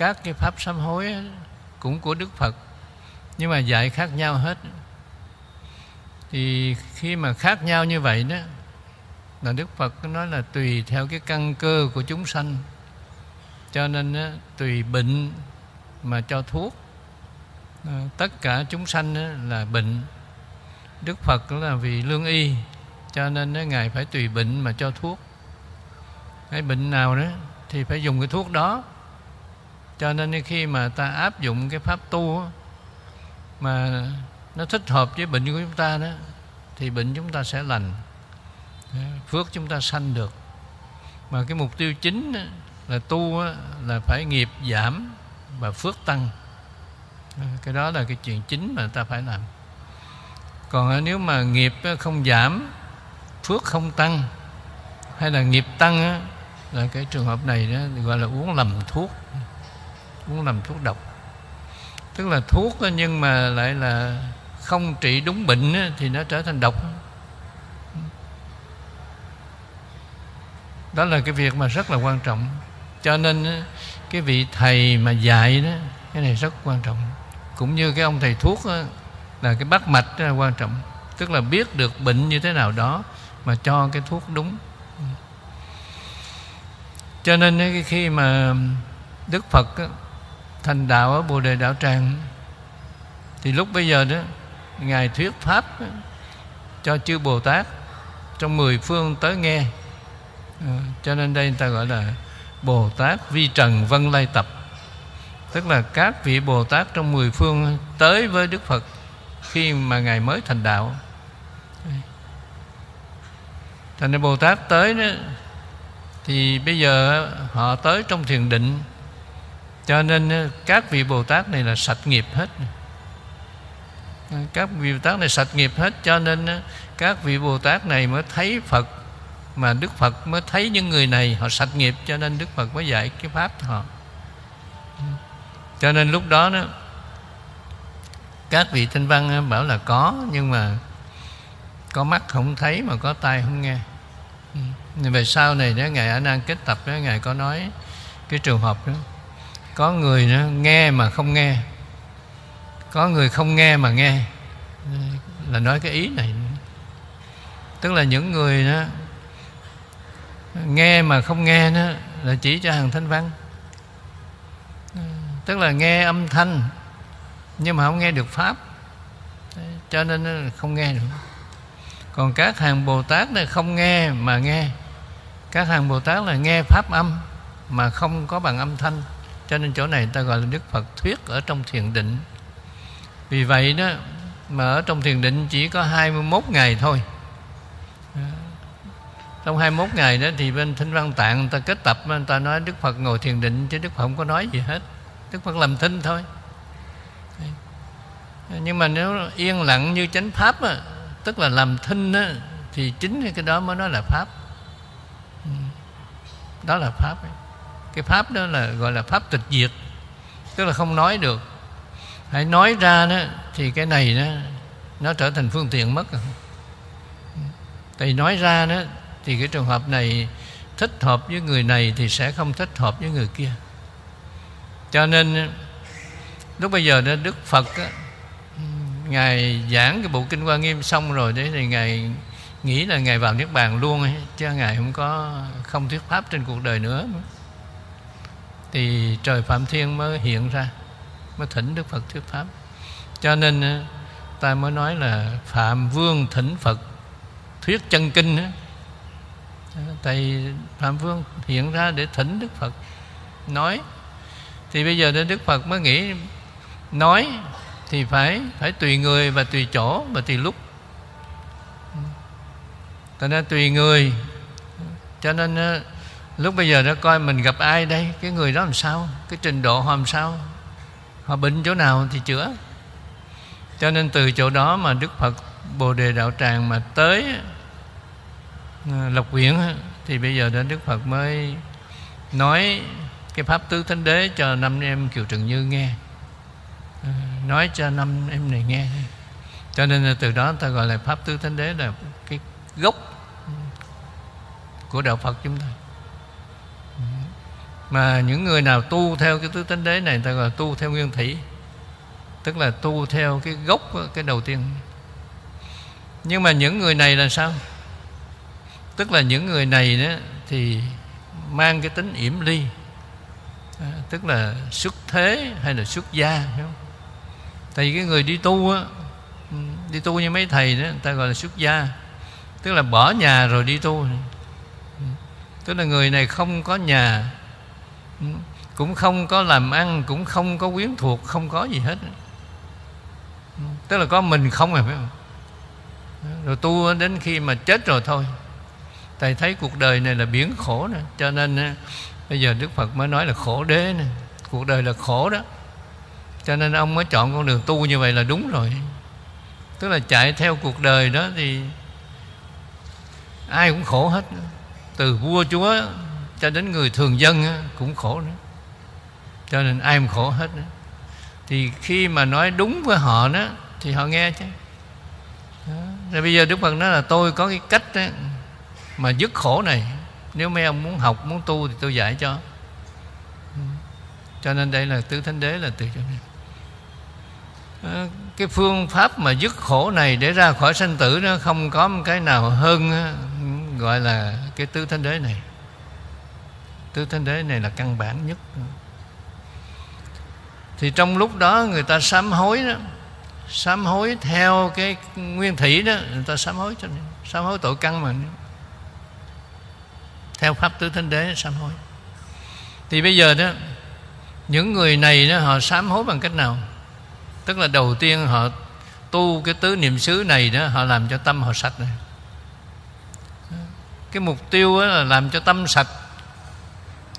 các cái pháp sám hối cũng của Đức Phật nhưng mà dạy khác nhau hết. Thì khi mà khác nhau như vậy đó là Đức Phật nói là tùy theo cái căn cơ của chúng sanh. Cho nên đó, tùy bệnh mà cho thuốc. Ờ, tất cả chúng sanh đó là bệnh. Đức Phật là vì lương y cho nên đó, ngài phải tùy bệnh mà cho thuốc. Cái bệnh nào đó thì phải dùng cái thuốc đó cho nên khi mà ta áp dụng cái pháp tu mà nó thích hợp với bệnh của chúng ta đó, thì bệnh chúng ta sẽ lành. Phước chúng ta sanh được. Mà cái mục tiêu chính là tu là phải nghiệp giảm và phước tăng. Cái đó là cái chuyện chính mà ta phải làm. Còn nếu mà nghiệp không giảm, phước không tăng, hay là nghiệp tăng là cái trường hợp này đó, gọi là uống lầm thuốc cũng làm thuốc độc. Tức là thuốc nhưng mà lại là không trị đúng bệnh thì nó trở thành độc. Đó là cái việc mà rất là quan trọng. Cho nên cái vị thầy mà dạy đó cái này rất quan trọng. Cũng như cái ông thầy thuốc đó, là cái bắt mạch là quan trọng. Tức là biết được bệnh như thế nào đó mà cho cái thuốc đúng. Cho nên khi mà đức phật thành đạo ở bồ đề đạo tràng. Thì lúc bây giờ đó ngài thuyết pháp cho chư bồ tát trong mười phương tới nghe. À, cho nên đây người ta gọi là bồ tát vi trần vân lai tập. Tức là các vị bồ tát trong mười phương tới với đức phật khi mà ngài mới thành đạo. Thành ra bồ tát tới đó thì bây giờ họ tới trong thiền định cho nên ờ, các vị bồ tát này là sạch nghiệp hết. Các vị bồ tát này sạch nghiệp hết, cho nên ờ, các vị bồ tát này mới thấy phật, mà đức phật mới thấy những người này họ sạch nghiệp, cho nên đức phật mới dạy cái pháp cho họ. Cho nên lúc đó đó, các vị tinh văn ờ, bảo là có, nhưng mà có mắt không thấy mà có tai không nghe. Về sau này đó, ngài a nan kết tập đó, ngài có nói cái trường hợp đó có người đó nghe mà không nghe. Có người không nghe mà nghe. Là nói cái ý này. Tức là những người đó, nghe mà không nghe đó, là chỉ cho hàng thanh văn. Tức là nghe âm thanh, nhưng mà không nghe được pháp. Cho nên không nghe được. Còn các hàng bồ tát này không nghe mà nghe. Các hàng bồ tát là nghe pháp âm, mà không có bằng âm thanh cho nên chỗ này ta gọi là đức phật thuyết ở trong thiền định. Vì vậy đó mà ở trong thiền định chỉ có 21 ngày thôi. À, trong 21 ngày đó thì bên thinh văn tạng người ta kết tập người ta nói đức phật ngồi thiền định chứ đức phật không có nói gì hết. Đức phật làm thinh thôi. Nhưng mà nếu yên lặng như chánh pháp á, tức là làm thinh á, thì chính cái đó mới nói là pháp. Ừ. Đó là pháp ấy cái pháp đó là gọi là pháp tịch diệt tức là không nói được. Hãy nói ra đó thì cái này đó nó trở thành phương tiện mất tại nói ra đó thì cái trường hợp này thích hợp với người này thì sẽ không thích hợp với người kia. Cho nên lúc bây giờ đó đức phật đó, ngài giảng cái bộ kinh hoa nghiêm xong rồi đấy thì ngài nghĩ là ngài vào niết bàn luôn ấy, chứ ngài không có không thuyết pháp trên cuộc đời nữa thì trời phạm thiên mới hiện ra, mới thỉnh đức phật thuyết pháp. Cho nên ta mới nói là phạm vương thỉnh phật thuyết chân kinh á. Tại phạm vương hiện ra để thỉnh đức phật nói. Thì bây giờ đức phật mới nghĩ, nói thì phải phải tùy người và tùy chỗ và tùy lúc. Cho nên tùy người. Cho nên lúc bây giờ nó coi mình gặp ai đây? Cái người đó làm sao? Cái trình độ họ làm sao? Họ bệnh chỗ nào thì chữa. Cho nên từ chỗ đó mà đức phật bồ đề đạo tràng mà tới ờ, lộc quyển thì bây giờ đến đức phật mới nói cái pháp tứ thánh đế cho năm em kiều trần như nghe. Ờ, nói cho năm em này nghe. Cho nên là từ đó ta gọi là pháp tứ thánh đế là cái gốc của đạo phật chúng ta mà những người nào tu theo cái tứ tánh đế này người ta gọi là tu theo nguyên thủy. Tức là tu theo cái gốc cái đầu tiên. Nhưng mà những người này là sao? Tức là những người này đó thì mang cái tính yểm ly. À, tức là xuất thế hay là xuất gia hiểu không? tại vì cái người đi tu á đi tu như mấy thầy đó người ta gọi là xuất gia. Tức là bỏ nhà rồi đi tu. Tức là người này không có nhà Ừ. cũng không có làm ăn, cũng không có quyến thuộc, không có gì hết. Ừ. Tức là có mình không à phải không? Rồi tu đến khi mà chết rồi thôi. Thầy thấy cuộc đời này là biển khổ nè. Cho nên bây giờ đức phật mới nói là khổ đế nè. Cuộc đời là khổ đó. Cho nên ông mới chọn con đường tu như vậy là đúng rồi. Tức là chạy theo cuộc đời đó thì ai cũng khổ hết. Từ vua chúa cho đến người thường dân cũng khổ nữa. Cho nên ai cũng khổ hết nữa. Thì khi mà nói đúng với họ đó thì họ nghe chứ. Đó. rồi bây giờ đức phật nói là tôi có cái cách đó, mà dứt khổ này. Nếu mấy ông muốn học muốn tu thì tôi dạy cho. Ừ. Cho nên đây là tứ thánh đế là từ chỗ này. Cái phương pháp mà dứt khổ này để ra khỏi sanh tử nó không có một cái nào hơn gọi là cái tứ thánh đế này tứ thánh đế này là căn bản nhất. Thì trong lúc đó người ta sám hối đó, sám hối theo cái nguyên thủy đó, người ta sám hối cho nên, sám hối tội căn mà. Theo pháp tứ thánh đế sám hối. Thì bây giờ đó, những người này đó họ sám hối bằng cách nào? Tức là đầu tiên họ tu cái tứ niệm xứ này đó, họ làm cho tâm họ sạch này. Cái mục tiêu là làm cho tâm sạch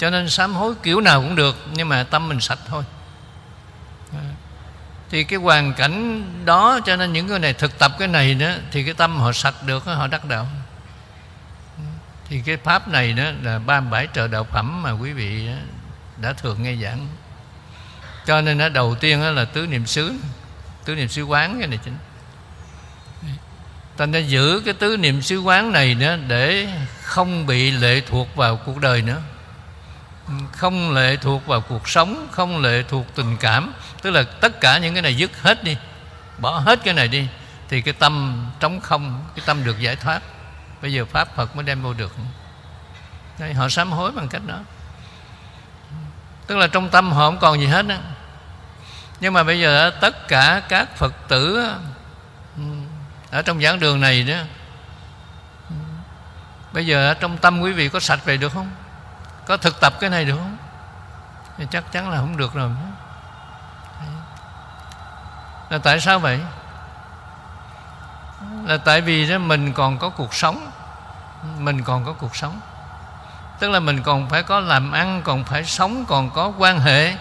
cho nên sám hối kiểu nào cũng được, nhưng mà tâm mình sạch thôi. Thì cái hoàn cảnh đó, cho nên những người này thực tập cái này đó, thì cái tâm họ sạch được, họ đắc đạo. Thì cái pháp này đó là ba bảy trợ đạo phẩm mà quý vị đã thường nghe giảng. Cho nên nó đầu tiên đó là tứ niệm xứ, tứ niệm xứ quán cái này chính. Ta nên giữ cái tứ niệm xứ quán này nữa để không bị lệ thuộc vào cuộc đời nữa không lệ thuộc vào cuộc sống không lệ thuộc tình cảm. Tức là tất cả những cái này dứt hết đi bỏ hết cái này đi thì cái tâm trống không cái tâm được giải thoát. Bây giờ pháp phật mới đem vô được. Đấy, họ sám hối bằng cách đó. Tức là trong tâm họ không còn gì hết á. Nhưng mà bây giờ tất cả các phật tử ừ, ở trong giảng đường này đó ừ, bây giờ trong tâm quý vị có sạch về được không? Có thực tập cái này được không? Thì chắc chắn là không được rồi. Là tại sao vậy? Là tại vì đó, mình còn có cuộc sống. Mình còn có cuộc sống. Tức là mình còn phải có làm ăn, còn phải sống, còn có quan hệ.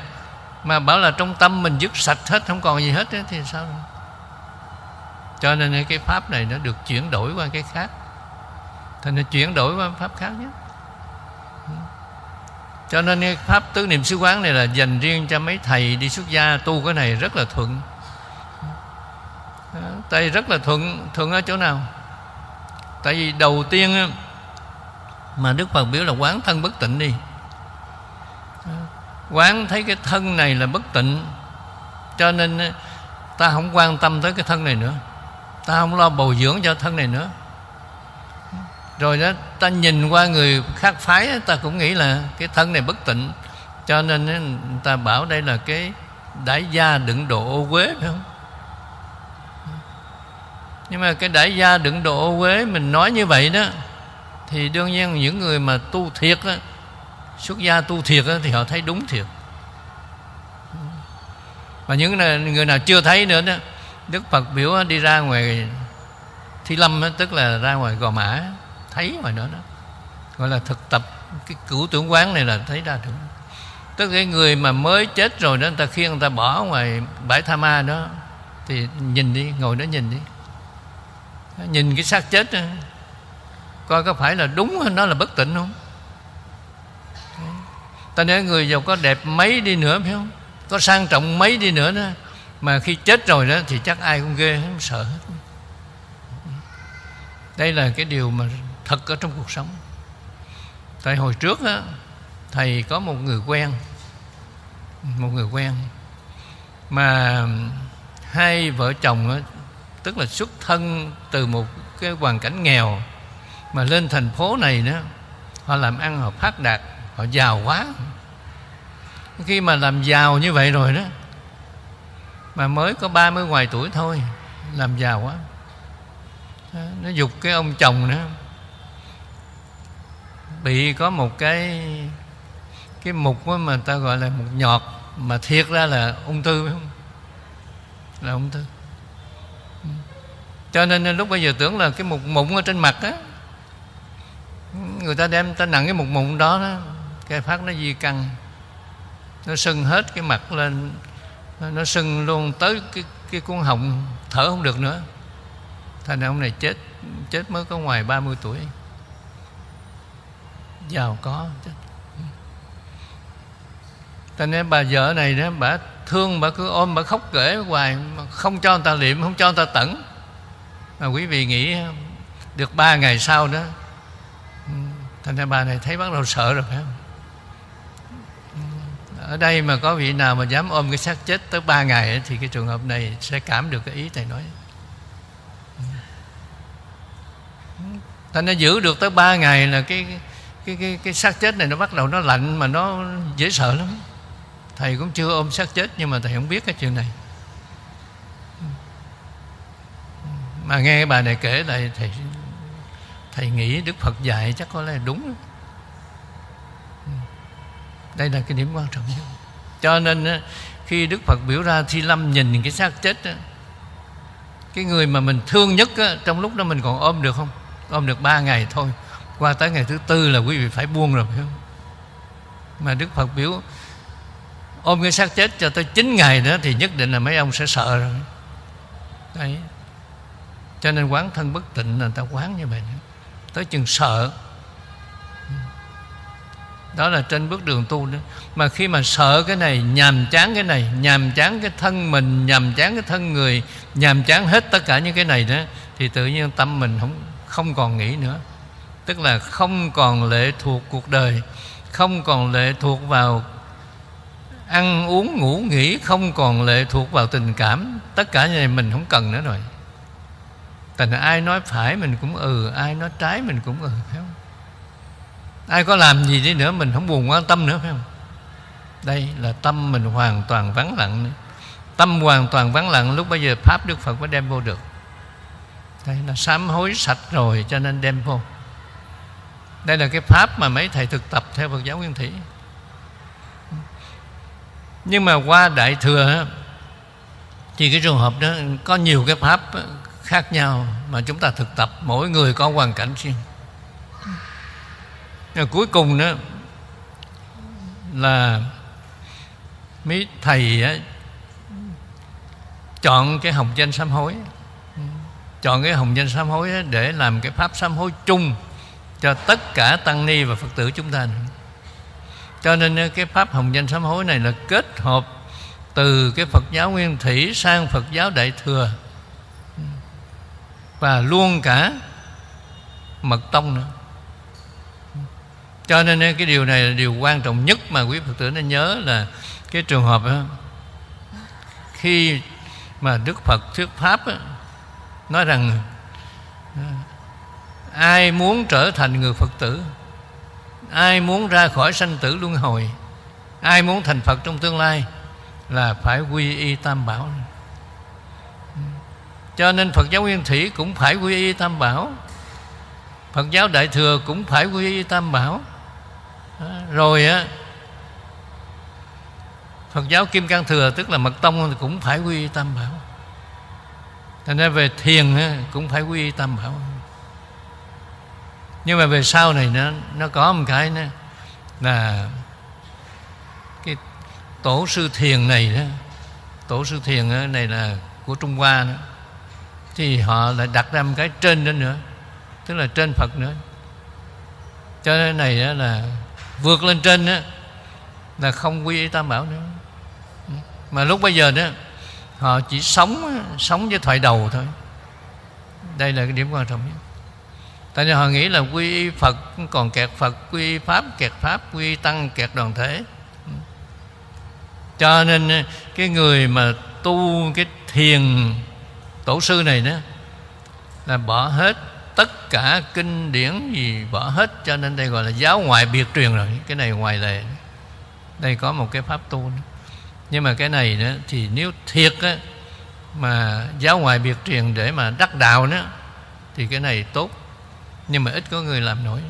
Mà bảo là trong tâm mình dứt sạch hết, không còn gì hết thì sao rồi? cho nên cái pháp này nó được chuyển đổi qua cái khác. Thành nó chuyển đổi qua pháp khác nhé cho nên cái pháp tứ niệm xứ quán này là dành riêng cho mấy thầy đi xuất gia tu cái này rất là thuận. Tại rất là thuận thuận ở chỗ nào? Tại vì đầu tiên mà đức phật biểu là quán thân bất tịnh đi. Quán thấy cái thân này là bất tịnh, cho nên ta không quan tâm tới cái thân này nữa. Ta không lo bồi dưỡng cho thân này nữa rồi đó ta nhìn qua người khác phái ta cũng nghĩ là cái thân này bất tịnh. Cho nên người ta bảo đây là cái đại gia đựng đồ ô quế phải không? Nhưng mà cái đại gia đựng đồ ô quế mình nói như vậy đó thì đương nhiên những người mà tu thiệt á, xuất gia tu thiệt á, thì họ thấy đúng thiệt. Và những người nào chưa thấy nữa đó đức phật biểu đi ra ngoài thi lâm tức là ra ngoài gò mã thấy ngoài đó đó gọi là thực tập. Cái cửu tưởng quán này là thấy ra được. Tức cái người mà mới chết rồi đó người ta khiêng người ta bỏ ngoài bãi tha ma đó thì nhìn đi ngồi đó nhìn đi. Nhìn cái xác chết đó, coi có phải là đúng hay nó là bất tỉnh không? Ta nói người giàu có đẹp mấy đi nữa phải không? Có sang trọng mấy đi nữa đó mà khi chết rồi đó thì chắc ai cũng ghê không sợ hết. Đây là cái điều mà thật ở trong cuộc sống. Tại hồi trước á, thầy có một người quen, một người quen mà hai vợ chồng tức là xuất thân từ một cái hoàn cảnh nghèo mà lên thành phố này đó, họ làm ăn, họ phát đạt, họ giàu quá. Khi mà làm giàu như vậy rồi đó, mà mới có 30 ngoài tuổi thôi, làm giàu quá. Nó dục cái ông chồng nữa bị có một cái cái mục mà ta gọi là mục nhọt, mà thiệt ra là ung thư, phải không? Là ung thư. Cho nên lúc bây giờ tưởng là cái mục mụn ở trên mặt á, người ta đem ta nặng cái mục mụn đó đó, cái phát nó di căn, nó sưng hết cái mặt lên, nó sưng luôn tới cái cái cuốn họng, thở không được nữa. Thành ra ông này chết chết mới có ngoài 30 tuổi giàu có. Chết nên bà vợ này đó, bà thương, bà cứ ôm, bà khóc kể hoài không cho người ta liệm, không cho người ta tẩn. Mà quý vị nghĩ được ba ngày sau đó, thành ra bà này thấy bắt đầu sợ rồi, phải không? Ở đây mà có vị nào mà dám ôm cái xác chết tới ba ngày thì cái trường hợp này sẽ cảm được cái ý thầy nói. Thành ra giữ được tới ba ngày là cái cái cái cái xác chết này nó bắt đầu nó lạnh mà nó dễ sợ lắm. Thầy cũng chưa ôm xác chết nhưng mà thầy không biết cái chuyện này. Mà nghe cái bà này kể lại thầy thầy nghĩ đức phật dạy chắc có lẽ đúng. Đây là cái điểm quan trọng nhất. Cho nên khi đức phật biểu ra thi lâm nhìn cái xác chết cái người mà mình thương nhất trong lúc đó mình còn ôm được không? Ôm được ba ngày thôi qua tới ngày thứ tư là quý vị phải buông rồi, phải không? Mà đức phật biểu, ôm cái xác chết cho tới 9 ngày nữa thì nhất định là mấy ông sẽ sợ rồi. Đấy. Cho nên quán thân bất tịnh là người ta quán như vậy. Tới chừng sợ. Đó là trên bước đường tu đó. Mà khi mà sợ cái này, nhàm chán cái này, nhàm chán cái thân mình, nhàm chán cái thân người, nhàm chán hết tất cả những cái này đó, thì tự nhiên tâm mình không không còn nghĩ nữa tức là không còn lệ thuộc cuộc đời, không còn lệ thuộc vào ăn uống, ngủ, nghỉ, không còn lệ thuộc vào tình cảm. Tất cả như này mình không cần nữa rồi. Thành ai nói phải mình cũng ừ ai nói trái mình cũng ừ phải không? Ai có làm gì đi nữa mình không buồn quan tâm nữa, phải không? Đây là tâm mình hoàn toàn vắng lặng. Nữa. tâm hoàn toàn vắng lặng, lúc bây giờ pháp đức phật mới đem vô được. Đây là sám hối sạch rồi, cho nên đem vô đây là cái pháp mà mấy thầy thực tập theo phật giáo nguyên thủy. Nhưng mà qua đại thừa thì cái trường hợp đó có nhiều cái pháp khác nhau mà chúng ta thực tập mỗi người có hoàn cảnh riêng. Rồi cuối cùng đó là mấy thầy á, chọn cái hồng danh sám hối. Chọn cái hồng danh sám hối để làm cái pháp sám hối chung cho tất cả tăng ni và phật tử chúng ta. Cho nên ờ, cái pháp hồng danh sám hối này là kết hợp từ cái phật giáo nguyên thủy sang phật giáo đại thừa. Và luôn cả mật tông nữa. Cho nên ờ, cái điều này là điều quan trọng nhất mà quý phật tử nên nhớ là cái trường hợp đó, khi mà đức phật thuyết pháp đó, nói rằng ai muốn trở thành người phật tử? Ai muốn ra khỏi sanh tử luân hồi? Ai muốn thành phật trong tương lai? Là phải quy y tam bảo. Cho nên phật giáo nguyên thủy cũng phải quy y tam bảo. Phật giáo đại thừa cũng phải quy y tam bảo. Rồi á, phật giáo kim cang thừa, tức là mật tông, cũng phải quy y tam bảo. Thành ra về thiền cũng phải quy y tam bảo nhưng mà về sau này nó nó có một cái nữa, là cái tổ sư thiền này đó, tổ sư thiền này là của trung hoa đó, thì họ lại đặt ra một cái trên đó nữa, tức là trên phật nữa. Cho nên này đó là vượt lên trên đó là không quy y tam bảo nữa. Mà lúc bây giờ đó, họ chỉ sống sống với thoại đầu thôi. Đây là cái điểm quan trọng nhất tại vì họ nghĩ là quy y phật còn kẹt phật quy y pháp kẹt pháp quy y tăng kẹt đoàn thể cho nên ờ, cái người mà tu cái thiền tổ sư này đó là bỏ hết tất cả kinh điển gì bỏ hết cho nên đây gọi là giáo ngoại biệt truyền rồi. Cái này ngoài lệ. Đây có một cái pháp tu nữa. nhưng mà cái này nữa thì nếu thiệt á, mà giáo ngoại biệt truyền để mà đắc đạo nữa thì cái này tốt nhưng mà ít có người làm nổi.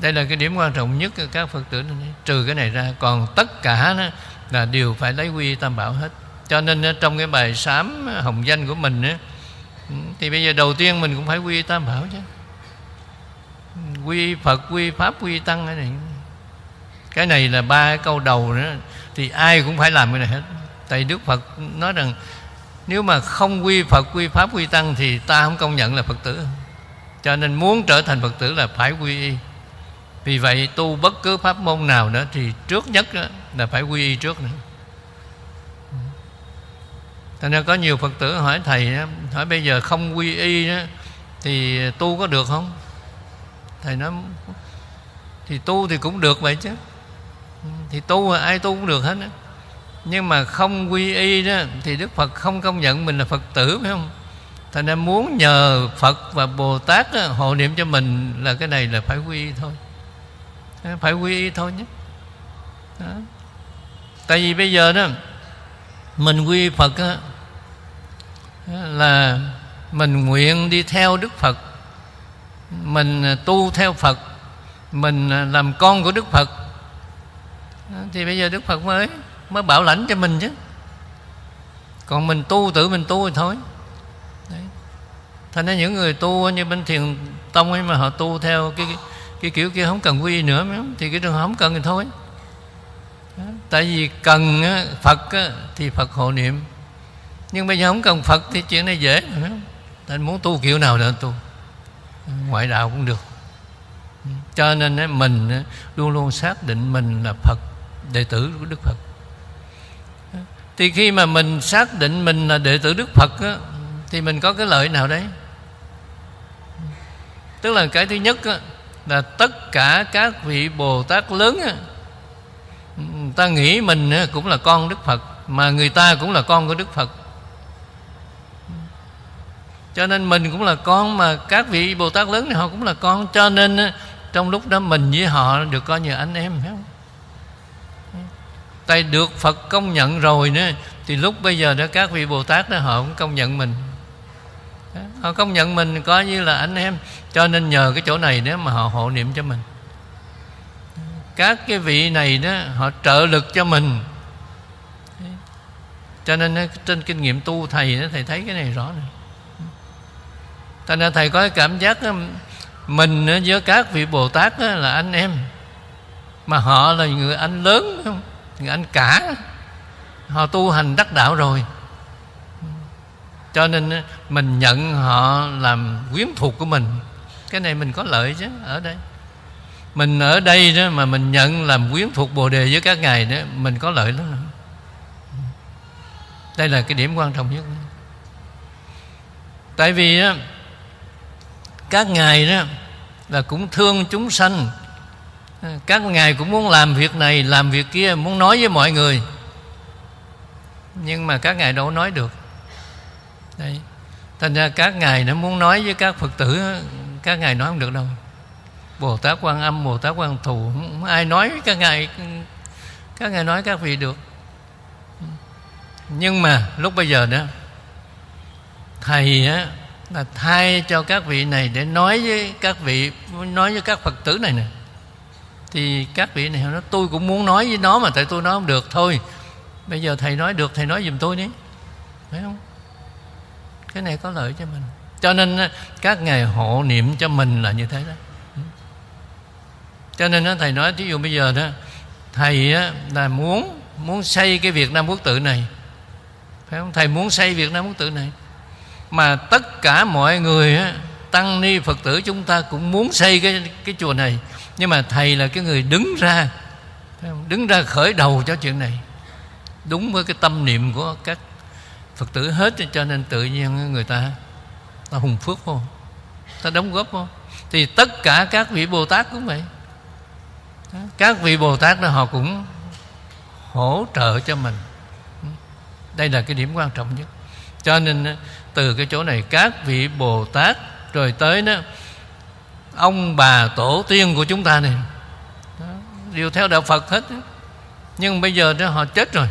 Đây là cái điểm quan trọng nhất các phật tử này. trừ cái này ra còn tất cả đó là đều phải lấy quy tam bảo hết. Cho nên ờ, trong cái bài sám hồng danh của mình á, ừ, thì bây giờ đầu tiên mình cũng phải quy tam bảo chứ. Quy phật quy pháp quy tăng cái này. Cái này là ba cái câu đầu nữa thì ai cũng phải làm cái này hết. Tại đức phật nói rằng nếu mà không quy phật quy pháp quy tăng thì ta không công nhận là phật tử. Cho nên muốn trở thành phật tử là phải quy y. Vì vậy tu bất cứ pháp môn nào nữa thì trước nhất đó là phải quy y trước nữa. Thành ra có nhiều Phật tử hỏi Thầy Hỏi bây giờ không quy y đó, Thì tu có được không? Thầy nói Thì tu thì cũng được vậy chứ. Thì tu ai tu cũng được hết đó. Nhưng mà không quy y đó Thì Đức Phật không công nhận mình là Phật tử phải không? Thành ra muốn nhờ Phật và Bồ Tát đó, hộ niệm cho mình Là cái này là phải quy y thôi. Ờ, phải quy y thôi nhé. Đó. Tại vì bây giờ đó mình quy Phật đó, là mình nguyện đi theo Đức Phật mình tu theo Phật mình làm con của Đức Phật. Thì bây giờ Đức Phật mới mới bảo lãnh cho mình chứ. Còn mình tu tự mình tu thì thôi. Đấy. thành ra những người tu như bên thiền tông ấy mà họ tu theo cái, cái, cái kiểu kia không cần quy nữa thì cái trường hợp không cần thì thôi. Tại vì cần Phật thì Phật hộ niệm. Nhưng bây giờ không cần Phật thì chuyện này dễ mà muốn tu kiểu nào nữa tu. Ngoại đạo cũng được. Cho nên mình luôn luôn xác định mình là Phật Đệ tử của Đức Phật. Thì khi mà mình xác định mình là đệ tử Đức Phật Thì mình có cái lợi nào đấy? Tức là cái thứ nhất Là tất cả các vị Bồ Tát lớn ta nghĩ mình cũng là con Đức Phật, mà người ta cũng là con của Đức Phật. Cho nên mình cũng là con, mà các vị Bồ Tát lớn thì họ cũng là con. Cho nên trong lúc đó mình với họ được coi như anh em, phải không? Tại được Phật công nhận rồi nữa thì lúc bây giờ đó các vị Bồ Tát đó họ cũng công nhận mình. Họ công nhận mình coi như là anh em cho nên nhờ cái chỗ này nếu mà họ hộ niệm cho mình. Các cái vị này đó họ trợ lực cho mình. Cho nên trên kinh nghiệm tu thầy đó, thầy thấy cái này rõ này thành ra thầy có cái cảm giác đó, mình với các vị bồ tát đó là anh em mà họ là người anh lớn không người anh cả. Họ tu hành đắc đạo rồi. Cho nên ờ, mình nhận họ làm quyến thuộc của mình. Cái này mình có lợi chứ, ở đây. Mình ở đây đó mà mình nhận làm quyến thuộc bồ đề với các ngài đó, mình có lợi lắm. Đây là cái điểm quan trọng nhất. Tại vì đó các ngài đó là cũng thương chúng sanh À, các ngài cũng muốn làm việc này, làm việc kia, muốn nói với mọi người. Nhưng mà các ngài đâu nói được. Đây thành ra các ngài nó muốn nói với các phật tử, các ngài nói không được đâu. Bồ tát quan âm bồ tát quan thù, không ai nói với các ngài các ngài nói các vị được. Nhưng mà lúc bây giờ đó, thầy á, là thay cho các vị này để nói với các vị, nói với các phật tử này nè thì các vị này nói, tôi cũng muốn nói với nó mà tại tôi nói không được thôi. Bây giờ thầy nói được, thầy nói giùm tôi đi. Phải không? Cái này có lợi cho mình. Cho nên các ngài hộ niệm cho mình là như thế đó. Ừ. Cho nên thầy nói, thí dụ bây giờ đó, thầy là muốn muốn xây cái Việt Nam quốc tự này. Phải không? Thầy muốn xây Việt Nam quốc tự này. Mà tất cả mọi người tăng ni phật tử chúng ta cũng muốn xây cái cái chùa này nhưng mà thầy là cái người đứng ra đứng ra khởi đầu cho chuyện này. Đúng với cái tâm niệm của các phật tử hết, cho nên tự nhiên người ta ta hùng phước không ta đóng góp không thì tất cả các vị bồ tát cũng vậy. Các vị bồ tát đó họ cũng hỗ trợ cho mình. Đây là cái điểm quan trọng nhất. Cho nên, từ cái chỗ này, các vị bồ tát rồi tới đó ông bà tổ tiên của chúng ta này. Đó, đều theo đạo phật hết. Nhưng bây giờ đó họ chết rồi.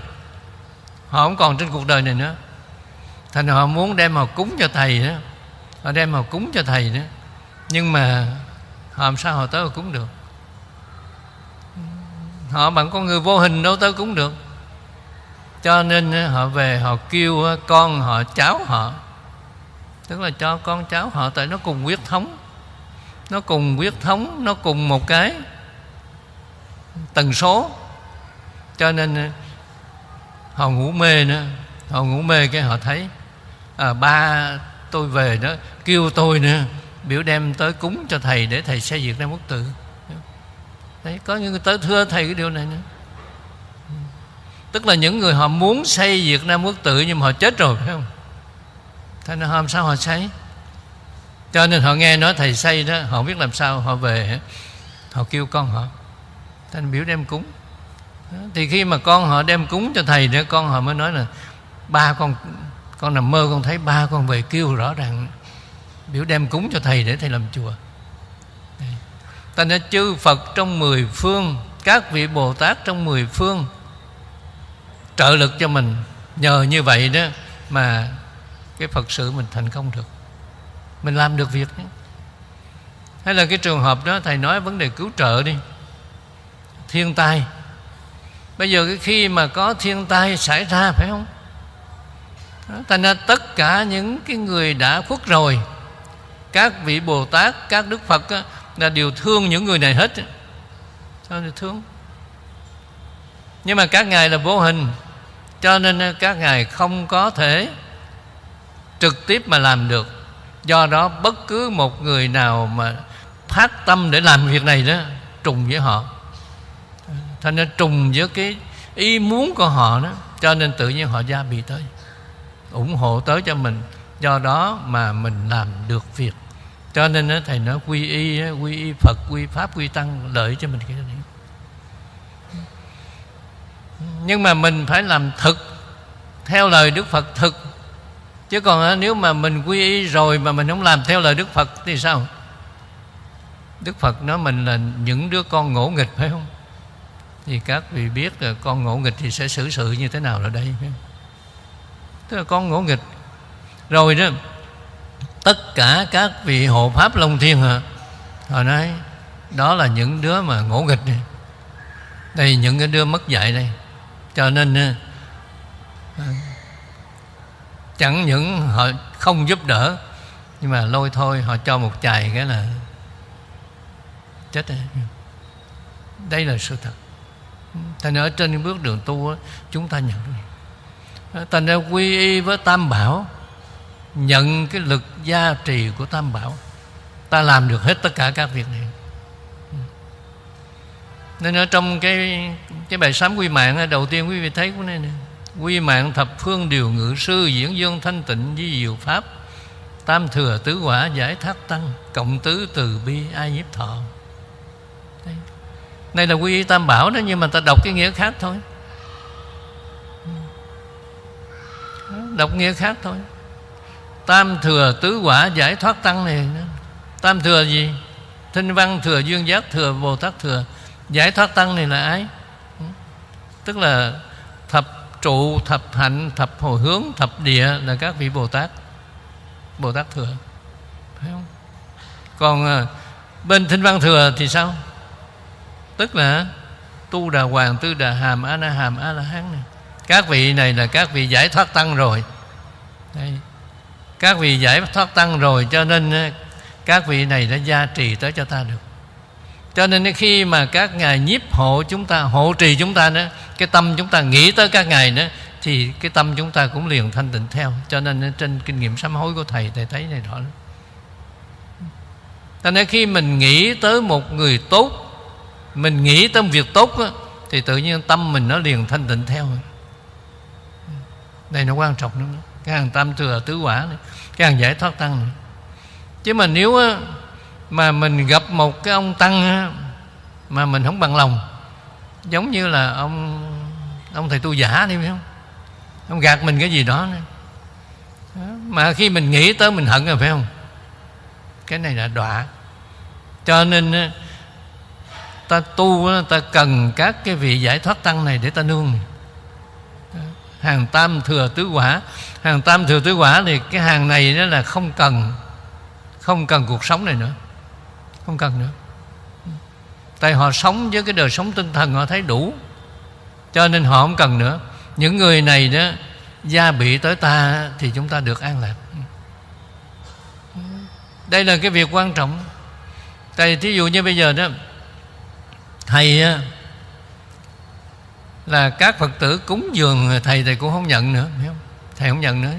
Họ không còn trên cuộc đời này nữa. Thành họ muốn đem họ cúng cho thầy đó. Họ đem họ cúng cho thầy đó. Nhưng mà họ làm sao họ tới họ cúng được? Họ bằng con người vô hình đâu tới cúng được. Cho nên họ về họ kêu con họ cháu họ. Tức là cho con cháu họ tại nó cùng huyết thống nó cùng huyết thống nó cùng một cái tần số. Cho nên ờ, họ ngủ mê nữa. Họ ngủ mê cái họ thấy à, ba tôi về đó kêu tôi nữa biểu đem tới cúng cho thầy để thầy xây dựng ra quốc tự. Đấy, có những người tới thưa thầy cái điều này nữa. Tức là những người họ muốn xây Việt Nam quốc tự nhưng mà họ chết rồi phải không? Thế nên hôm sau sao họ xây cho nên họ nghe nói thầy xây đó, họ biết làm sao họ về họ kêu con họ. Thành biểu đem cúng. Thì khi mà con họ đem cúng cho thầy nữa con họ mới nói là ba con con nằm mơ, con thấy ba con về kêu rõ ràng. Biểu đem cúng cho thầy để thầy làm chùa. Ta nói chư phật trong mười phương, các vị bồ tát trong mười phương, trợ lực cho mình. Nhờ như vậy đó mà cái phật sự mình thành công được mình làm được việc hay là cái trường hợp đó thầy nói vấn đề cứu trợ đi. Thiên tai. Bây giờ cái khi mà có thiên tai xảy ra phải không? Thành ra tất cả những cái người đã khuất rồi các vị bồ tát các đức phật á, là đều thương những người này hết sao thì thương? Nhưng mà các ngài là vô hình cho nên các ngài không có thể trực tiếp mà làm được do đó, bất cứ một người nào mà phát tâm để làm việc này đó, trùng với họ. Thành nên trùng với cái ý muốn của họ đó, cho nên tự nhiên họ gia bị tới, ủng hộ tới cho mình. Do đó mà mình làm được việc. Cho nên thầy nói, quy y quy y phật, quy pháp, quy tăng, lợi cho mình cái này. Nhưng mà mình phải làm thực, theo lời đức phật, thực chứ còn ờ, nếu mà mình quy y rồi mà mình không làm theo lời đức phật thì sao? Đức phật nói mình là những đứa con ngỗ nghịch, phải không? Thì các vị biết là con ngỗ nghịch thì sẽ xử sự như thế nào ở đây, phải không? tức là con ngỗ nghịch. Rồi đó, tất cả các vị hộ pháp long thiên hả họ nói, đó là những đứa mà ngỗ nghịch này. Đây, những cái đứa mất dạy đây. Cho nên ờ, chẳng những họ không giúp đỡ, nhưng mà lôi thôi, họ cho một chài cái là chết đấy đây là sự thật. Thành ở trên bước đường tu chúng ta nhận thành ra quy y với tam bảo, nhận cái lực gia trì của tam bảo, ta làm được hết tất cả các việc này. Nên ở trong cái cái bài sám quy mạng đầu tiên quý vị thấy của này nè quy mạng thập phương điều ngự sư diễn dương thanh tịnh di diệu pháp. Tam thừa tứ quả giải thác tăng, cộng tứ từ bi ai nhiếp thọ. Đây. đây là quy tam bảo đó, nhưng mà ta đọc cái nghĩa khác thôi. Đọc nghĩa khác thôi. Tam thừa tứ quả giải thoát tăng này tam thừa gì? Thinh văn thừa dương giác thừa, bồ tát thừa. Giải thoát tăng này là ai? Tức là thập trụ thập hạnh, thập hồi hướng, thập địa là các vị bồ tát. Bồ tát thừa. Phải không? Còn ờ, bên thinh văn thừa thì sao? Tức là tu đà hoàng, tư đà hàm, a na hàm, a la hán này. Các vị này là các vị giải thoát tăng rồi. Đây. các vị giải thoát tăng rồi cho nên ờ, các vị này đã gia trì tới cho ta được cho nên khi mà các ngài nhiếp hộ chúng ta hộ trì chúng ta nữa cái tâm chúng ta nghĩ tới các ngài nữa thì cái tâm chúng ta cũng liền thanh tịnh theo. Cho nên trên kinh nghiệm sám hối của thầy thầy thấy này rõ lắm. Cho nên khi mình nghĩ tới một người tốt mình nghĩ tới một việc tốt đó, thì tự nhiên tâm mình nó liền thanh tịnh theo. Đây nó quan trọng lắm cái hàng tam thừa tứ quả này cái hàng giải thoát tăng này. Chứ mà nếu mà mình gặp một cái ông tăng mà mình không bằng lòng. Giống như là ông ông thầy tu giả đi, phải không? Ông gạt mình cái gì đó nữa. Mà khi mình nghĩ tới mình hận rồi, phải không? Cái này là đọa. Cho nên ta tu ta cần các cái vị giải thoát tăng này để ta nương. Hàng tam thừa tứ quả. Hàng tam thừa tứ quả thì cái hàng này nó là không cần không cần cuộc sống này nữa không cần nữa. Tại họ sống với cái đời sống tinh thần họ thấy đủ, cho nên họ không cần nữa. Những người này đó, gia bị tới ta thì chúng ta được an lạc. Đây là cái việc quan trọng. Tại thí dụ như bây giờ đó, thầy là các phật tử cúng dường, thầy thầy cũng không nhận nữa, hiểu không? thầy không nhận nữa.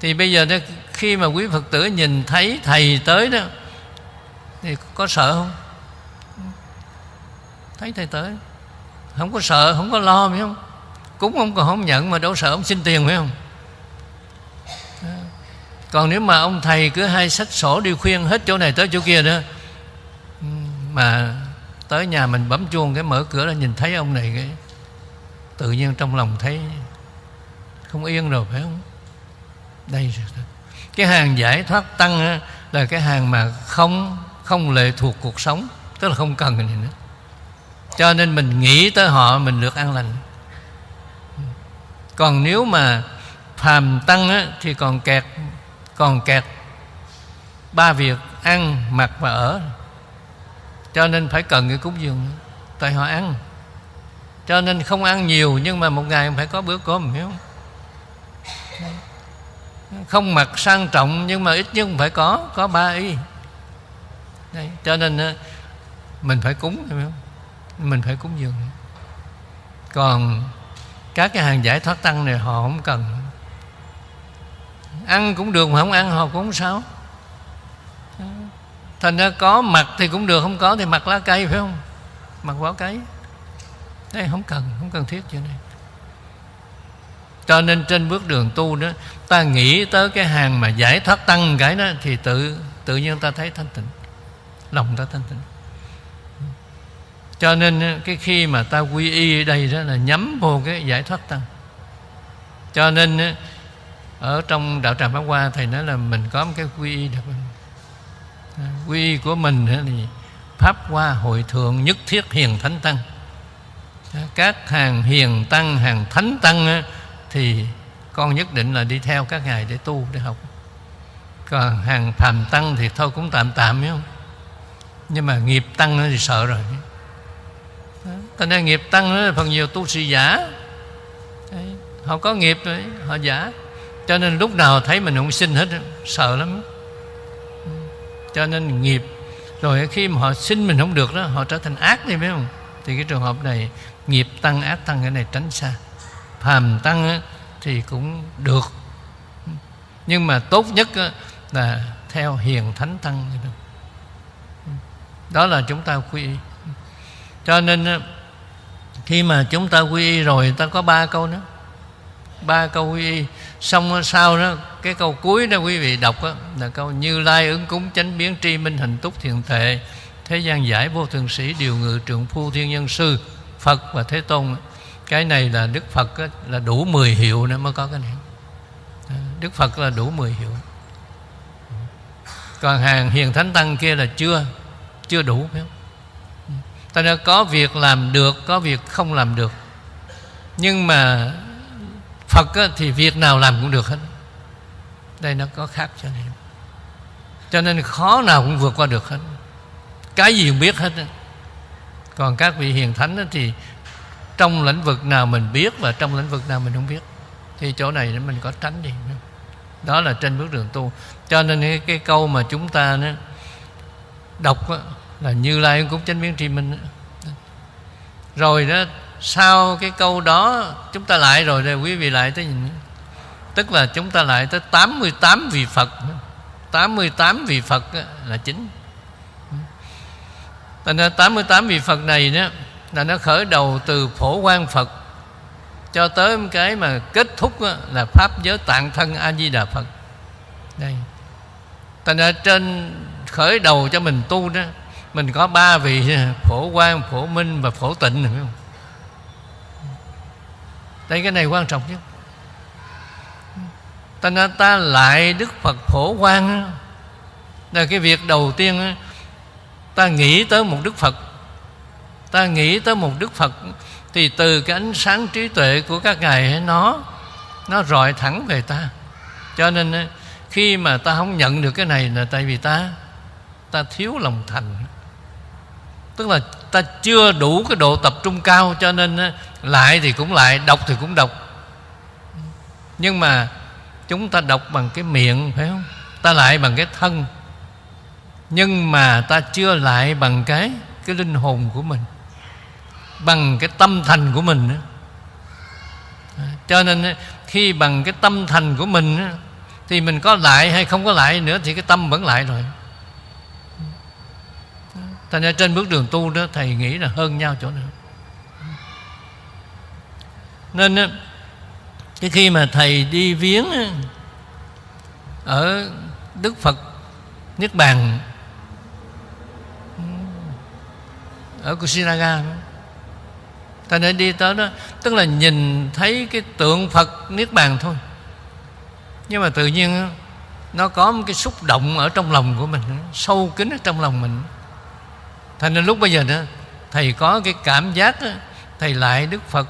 Thì bây giờ đó, khi mà quý phật tử nhìn thấy thầy tới đó thì có sợ không? Thấy thầy tới. Không có sợ không có lo phải không? Cúng ông còn không nhận mà đâu sợ ông xin tiền phải không? Còn nếu mà ông thầy cứ hay sách sổ đi khuyên hết chỗ này tới chỗ kia nữa, mà tới nhà mình bấm chuông cái mở cửa là nhìn thấy ông này cái tự nhiên trong lòng thấy không yên rồi phải không? Đây cái hàng giải thoát tăng là cái hàng mà không không lệ thuộc cuộc sống tức là không cần gì nữa. Cho nên mình nghĩ tới họ mình được an lành. Còn nếu mà phàm tăng á, thì còn kẹt còn kẹt. Ba việc ăn mặc và ở. Cho nên phải cần cái cúng dường tại họ ăn. Cho nên không ăn nhiều nhưng mà một ngày phải có bữa cơm hiểu không? Không mặc sang trọng nhưng mà ít nhất phải có có ba y. Đấy, cho nên mình phải cúng không? Mình phải cúng dường. Còn các cái hàng giải thoát tăng này họ không cần. Ăn cũng được mà không ăn họ cũng không sao. Thành ra có mặt thì cũng được không có thì mặc lá cây phải không? Mặc vỏ cây đây không cần không cần thiết chuyện này cho nên trên bước đường tu đó ta nghĩ tới cái hàng mà giải thoát tăng cái đó thì tự tự nhiên ta thấy thanh tịnh lòng ta thanh tịnh. Cho nên ờ, cái khi mà ta quy y ở đây đó là nhắm vô cái giải thoát tăng cho nên ờ, ở trong đạo tràng pháp hoa, thầy nói là mình có một cái quy y đặc ờ, quy y của mình thì pháp hoa hội thượng nhất thiết hiền thánh tăng. Các hàng hiền tăng, hàng thánh tăng thì con nhất định là đi theo các ngài để tu, để học. Còn hàng phàm tăng thì thôi cũng tạm tạm, phải không? Nhưng mà nghiệp tăng thì sợ rồi. Thành ra nghiệp tăng là phần nhiều tu sĩ giả. Đấy. Họ có nghiệp rồi, Họ giả. Cho nên lúc nào thấy mình không sinh hết, Sợ lắm. Ừ, cho nên nghiệp. Rồi khi mà họ sinh mình không được đó, Họ trở thành ác đi biết không? Thì cái trường hợp này, Nghiệp tăng, ác tăng, cái này tránh xa. Phàm tăng thì cũng được. Ừ, nhưng mà tốt nhất là Theo hiền thánh tăng. Đó là chúng ta quy y. Cho nên khi mà chúng ta quy y rồi ta có ba câu nữa. Ba câu quy y. Xong sau đó cái câu cuối đó quý vị đọc đó, là câu như lai ứng cúng chánh biến tri minh hình túc thiện thệ thế gian giải vô thường sĩ điều ngự trượng phu thiên nhân sư phật và thế tôn. Cái này là đức phật đó, là đủ 10 hiệu nữa mới có cái này. Đức phật là đủ 10 hiệu. Còn hàng hiền thánh tăng kia là chưa chưa đủ phải không? Ừ. Ta đã có việc làm được có việc không làm được. Nhưng mà phật á, thì việc nào làm cũng được hết. Đây nó có khác cho nên. Cho nên khó nào cũng vượt qua được hết. Cái gì cũng biết hết còn các vị hiền thánh thì trong lĩnh vực nào mình biết và trong lĩnh vực nào mình không biết thì chỗ này mình có tránh đi đó là trên bước đường tu. Cho nên cái, cái câu mà chúng ta đó, đọc là như lai cũng chánh biến tri minh rồi đó, sau cái câu đó, chúng ta lại rồi đây, quý vị lại tới nhìn. Tức là chúng ta lại tới 88 vị Phật. 88 vị Phật là chính. Thành ra 88 vị Phật này đó, là nó khởi đầu từ phổ quan Phật cho tới cái mà kết thúc là pháp giới tạng thân A Di Đà Phật. Đây. Thành ra trên khởi đầu cho mình tu đó mình có ba vị, phổ quang, phổ minh và phổ tịnh, phải không? Đây cái này quan trọng chứ? Ta nói ta lại đức phật phổ quang là cái việc đầu tiên ta nghĩ tới một đức phật. Ta nghĩ tới một đức phật, thì từ cái ánh sáng trí tuệ của các ngài nó nó rọi thẳng về ta. Cho nên khi mà ta không nhận được cái này là tại vì ta ta thiếu lòng thành tức là ta chưa đủ cái độ tập trung cao cho nên lại thì cũng lại, đọc thì cũng đọc. Nhưng mà chúng ta đọc bằng cái miệng, phải không? Ta lại bằng cái thân. Nhưng mà ta chưa lại bằng cái cái linh hồn của mình, bằng cái tâm thành của mình cho nên khi bằng cái tâm thành của mình thì mình có lại hay không có lại nữa thì cái tâm vẫn lại rồi thành ra trên bước đường tu đó, thầy nghĩ là hơn nhau chỗ nào. Nên cái khi mà thầy đi viếng ở đức phật niết bàn, ở Kusinaga ta nên đi tới đó, tức là nhìn thấy cái tượng phật niết bàn thôi. Nhưng mà tự nhiên nó có một cái xúc động ở trong lòng của mình, sâu kín ở trong lòng mình thành nên lúc bây giờ đó thầy có cái cảm giác đó, thầy lại đức phật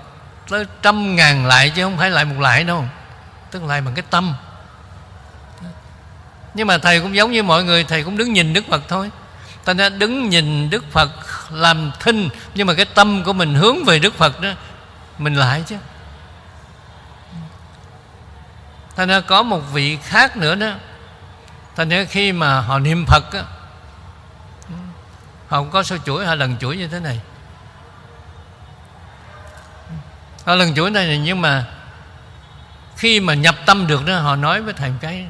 tới trăm ngàn lại chứ không phải lại một lại đâu tức lại bằng cái tâm. Nhưng mà thầy cũng giống như mọi người thầy cũng đứng nhìn đức phật thôi. Ta đã đứng nhìn đức phật làm thinh nhưng mà cái tâm của mình hướng về đức phật đó mình lại chứ. Thành ra có một vị khác nữa đó. Thành ra khi mà họ niệm phật á không có số chuỗi hay lần chuỗi như thế này. Hai lần chuỗi này, nhưng mà khi mà nhập tâm được đó, họ nói với thầy một cái,